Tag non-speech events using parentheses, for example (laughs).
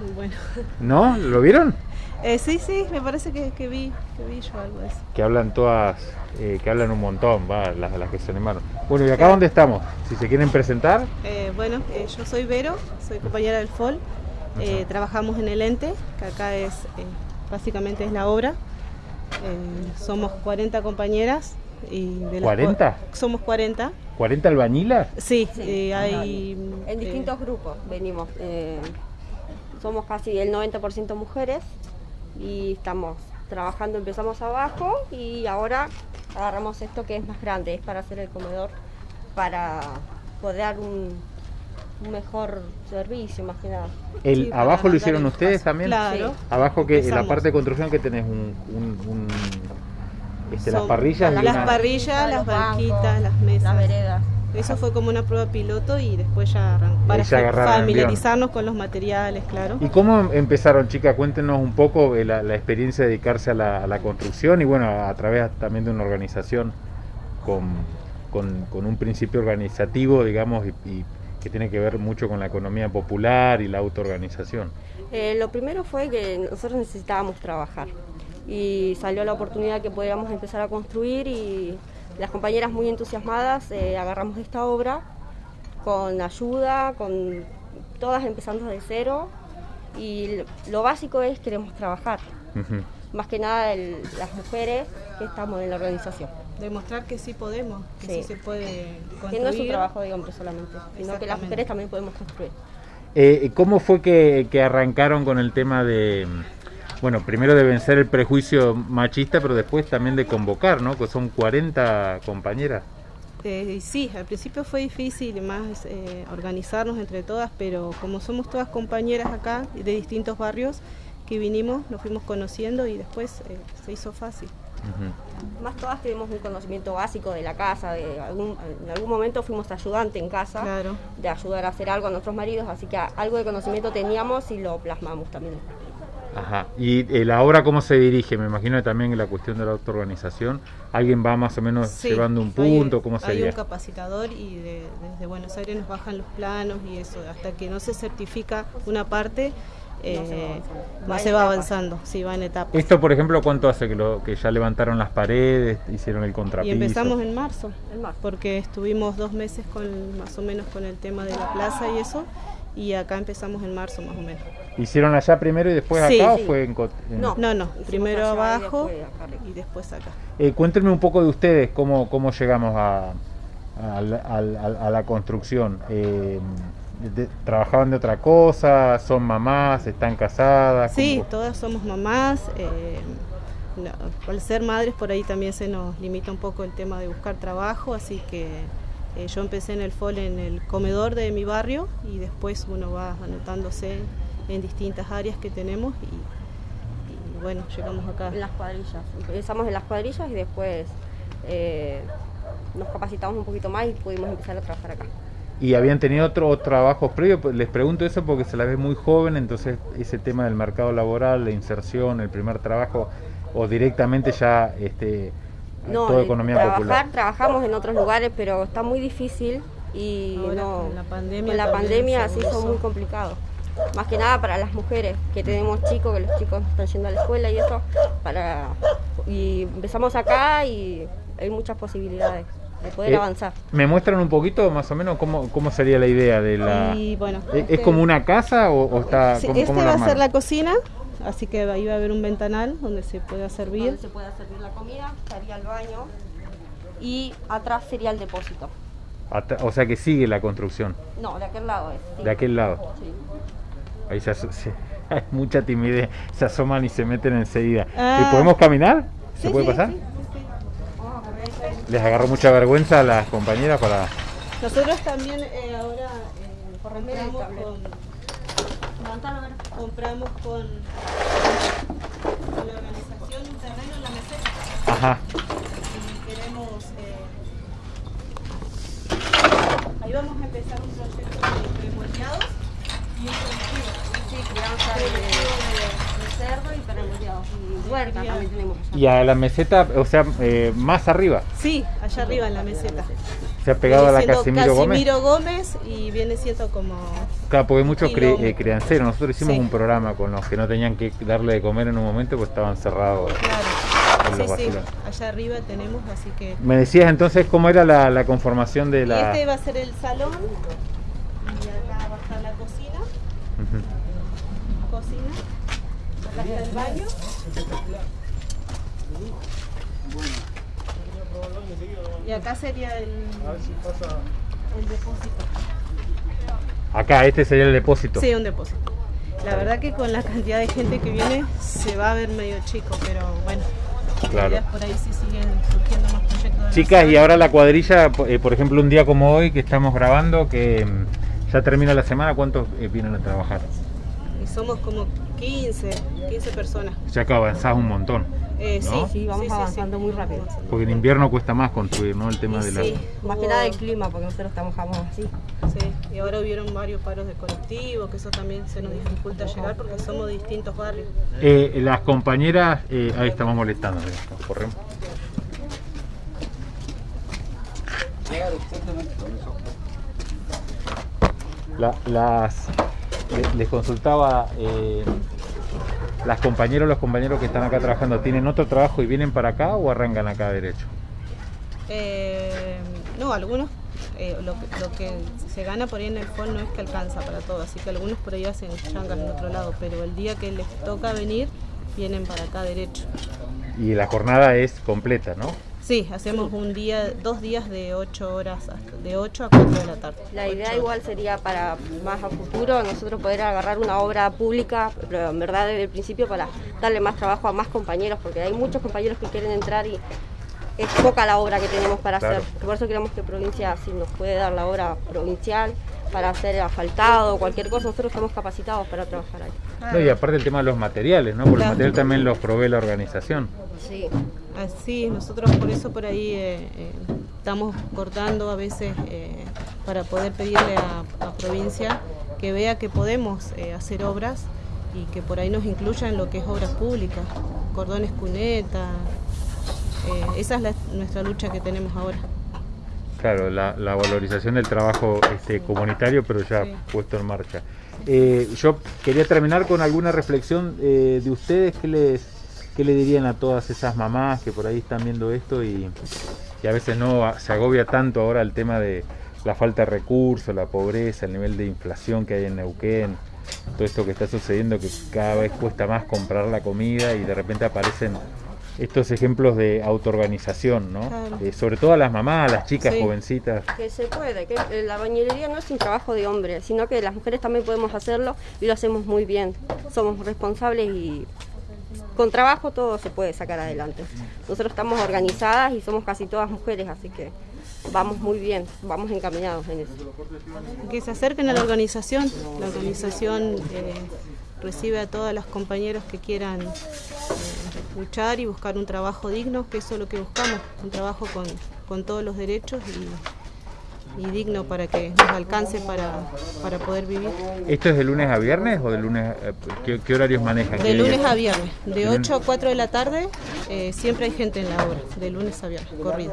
Muy bueno. (laughs) ¿No? ¿Lo vieron? Eh, sí, sí, me parece que, que vi, que vi yo algo de eso. Que hablan todas, eh, que hablan un montón, va, las, las que se animaron. Bueno, ¿y acá dónde estamos? Si se quieren presentar. Eh, bueno, eh, yo soy Vero, soy compañera del FOL. Eh, trabajamos en el ente, que acá es eh, básicamente es la obra. Eh, somos 40 compañeras. Y de las ¿40? cua- Somos 40. ¿40 albañilas? Sí, Sí, eh, hay... En eh, distintos grupos venimos. Somos casi el 90% mujeres y estamos trabajando, empezamos abajo y ahora agarramos esto que es más grande, es para hacer el comedor, para poder dar un, un mejor servicio más que nada. El, Sí, ¿Abajo lo hicieron ustedes espacio. también? Claro. Sí. Abajo que en la parte de construcción que tenés un, un- un- este, las parrillas y las una- parrillas, las banquitas, las mesas. Las veredas. Eso fue como una prueba piloto y después ya para familiarizarnos con los materiales, claro. ¿Y cómo empezaron, chicas? Cuéntenos un poco eh, la, la experiencia de dedicarse a la, a la construcción y bueno, a, a través también de una organización con, con- con un principio organizativo, digamos, y, y que tiene que ver mucho con la economía popular y la autoorganización. Eh, lo primero fue que nosotros necesitábamos trabajar y salió la oportunidad que podíamos empezar a construir y las compañeras muy entusiasmadas eh, agarramos esta obra con ayuda, con todas empezando de cero y lo básico es queremos trabajar, más que nada el- las mujeres que estamos en la organización. Demostrar que sí podemos, que sí, Sí. se puede Que construir. no es un trabajo de hombres solamente, sino que las mujeres también podemos construir. Eh, ¿Cómo fue que, que arrancaron con el tema de, bueno, primero de vencer el prejuicio machista, pero después también de convocar, ¿no? Que son 40 compañeras. Eh, sí, al principio fue difícil más eh, organizarnos entre todas, pero como somos todas compañeras acá de distintos barrios que vinimos, nos fuimos conociendo y después eh, se hizo fácil. Más todas tenemos un conocimiento básico de la casa, de algún, en algún momento fuimos ayudante en casa, Claro. de ayudar a hacer algo a nuestros maridos, así que algo de conocimiento teníamos y lo plasmamos también. Ajá. ¿Y eh, la obra cómo se dirige? Me imagino que también en la cuestión de la autoorganización, ¿alguien va más o menos Sí, llevando un hay- punto? ¿Cómo Hay sería? un capacitador y de- desde Buenos Aires nos bajan los planos y eso, hasta que no se certifica una parte, eh, No se va avanzando. no Va se en va etapas. avanzando, sí, va en etapas. Esto, por ejemplo, ¿cuánto hace que, lo, que ya levantaron las paredes, hicieron el Y contrapiso? empezamos en marzo, En marzo. porque estuvimos dos meses con más o menos con el tema de la plaza y eso, y acá empezamos en marzo más o menos. ¿Hicieron allá primero y después Sí, acá sí. o fue en, en- No. No, no, primero abajo y después acá. Eh, cuéntenme un poco de ustedes, cómo, cómo llegamos a, a la- a construcción. Eh, de- ¿Trabajaban de otra cosa? ¿Son mamás? ¿Están casadas? Sí, ¿Cómo- todas somos mamás. eh, no, al ser madres por ahí también se nos limita un poco el tema de buscar trabajo, así que eh, yo empecé en el FOL en el comedor de mi barrio y después uno va anotándose en distintas áreas que tenemos y, y bueno, llegamos acá. En las cuadrillas. Empezamos en las cuadrillas y después eh, nos capacitamos un poquito más y pudimos empezar a trabajar acá. ¿Y habían tenido otros trabajos previos? Pues Les pregunto eso porque se la ve muy joven, entonces ese tema del mercado laboral, la inserción, el primer trabajo, o directamente ya este, No, toda economía trabajar, popular. trabajamos en otros lugares, pero está muy difícil y Ahora no, con la pandemia con la pandemia se hizo muy complicado. Más que nada para las mujeres, que tenemos chicos, que los chicos están yendo a la escuela y eso, para y empezamos acá y hay muchas posibilidades de poder Eh, avanzar. ¿Me muestran un poquito más o menos cómo, cómo sería la idea de la... Y bueno, ¿Es, este- es como una casa o, o está... Sí, ¿cómo- este cómo va a ser la cocina, así que ahí va a haber un ventanal donde se pueda servir. Donde se pueda servir la comida, estaría el baño y atrás sería el depósito. O sea que sigue la construcción, No, de aquel lado es. sí. de aquel lado. Sí. Ahí se se- hay (laughs) mucha timidez, se asoman y se meten enseguida. Ah. ¿Y podemos caminar? ¿Se Sí, puede sí, pasar? Les agarró mucha vergüenza a las compañeras para... Nosotros también eh, ahora eh, cable. con. Compramos con, con la organización un terreno en la meseta Ajá. y queremos eh, ahí vamos a empezar un proyecto de remoldeados y un cultivo. Sí, crianza de, de cerdo y peremoldeados. Y huerta también tenemos allá. Y a la meseta, o sea, eh, más arriba. Sí, allá arriba en la meseta. Se ha pegado a la siendo Casimiro Gómez. Casimiro Gómez y viene siendo como... Claro, porque hay muchos cri- eh, crianceros. Nosotros hicimos Sí. un programa con los que no tenían que darle de comer en un momento porque estaban cerrados. en Claro. los Sí, sí, allá arriba tenemos, así que... Me decías entonces cómo era la, la conformación de Y la... este va a ser el salón y acá va a estar la cocina, cocina, acá está el baño. Y acá sería el, el depósito. Acá, este sería el depósito. Sí, un depósito. La verdad que con la cantidad de gente que viene se va a ver medio chico, pero bueno. la Claro. idea es por ahí si siguen surgiendo más proyectos. de la Chicas, y ahora la cuadrilla, eh, por ejemplo, un día como hoy que estamos grabando, que mm, ya termina la semana, ¿cuántos eh, vienen a trabajar? Y somos como 15, 15 personas. Ya que avanzás un montón. Eh, ¿No? Sí, vamos avanzando muy rápido. Porque en invierno cuesta más construir, ¿no? El tema de la... sí, Más que nada el clima, porque nosotros trabajamos así. Sí, y ahora hubieron varios paros de colectivos, que eso también se nos dificulta llegar porque somos de distintos barrios. Eh, las compañeras, eh, ahí estamos molestando, nos corremos. La- las, le- les consultaba, eh, las compañeras o los compañeros que están acá trabajando, ¿tienen otro trabajo y vienen para acá o arrancan acá derecho? Eh, no, algunos, eh, lo, que- lo que se gana por ahí en el FON no es que alcanza para todo, así que algunos por ahí hacen changas en otro lado, pero el día que les toca venir, vienen para acá derecho. Y la jornada es completa, ¿no? Sí, hacemos un día, dos días de 8 horas, hasta- de 8 a 4 de la tarde. La idea Ocho. igual sería para más a futuro nosotros poder agarrar una obra pública, pero en verdad desde el principio para darle más trabajo a más compañeros, porque hay muchos compañeros que quieren entrar y es poca la obra que tenemos para Claro. hacer. Por eso queremos que provincia, si nos puede dar la obra provincial para hacer asfaltado o cualquier cosa, nosotros estamos capacitados para trabajar ahí. No, y aparte el tema de los materiales, ¿no? Porque el Claro. material también los provee la organización. Sí. Así, nosotros por eso por ahí eh, eh, estamos cortando a veces eh, para poder pedirle a, a provincia que vea que podemos eh, hacer obras y que por ahí nos incluya en lo que es obras públicas, cordones cuneta. eh, esa es la- nuestra lucha que tenemos ahora. Claro, la, la valorización del trabajo este, comunitario, pero ya Sí. puesto en marcha. Eh, yo quería terminar con alguna reflexión eh, de ustedes. ¿Qué les, ¿Qué le dirían a todas esas mamás que por ahí están viendo esto y, y a veces no se agobia tanto ahora el tema de la falta de recursos, la pobreza, el nivel de inflación que hay en Neuquén, todo esto que está sucediendo que cada vez cuesta más comprar la comida y de repente aparecen estos ejemplos de autoorganización, ¿no? Claro. Eh, sobre todo a las mamás, a las chicas Sí. jovencitas. Que se puede, que eh, la bañería no es un trabajo de hombre, sino que las mujeres también podemos hacerlo y lo hacemos muy bien. Somos responsables y con trabajo todo se puede sacar adelante. Nosotros estamos organizadas y somos casi todas mujeres, así que vamos muy bien, vamos encaminados en eso. Que se acerquen a la organización. La organización eh, recibe a todas las compañeros que quieran eh, luchar y buscar un trabajo digno, que eso es lo que buscamos, un trabajo con, con todos los derechos y, y digno para que nos alcance para, para poder vivir. ¿Esto es de lunes a viernes o de lunes? a- ¿Qué, qué horarios manejan? De ¿Qué lunes días? a viernes, de 8 a 4 de la tarde, eh, siempre hay gente en la obra, de lunes a viernes, corrido.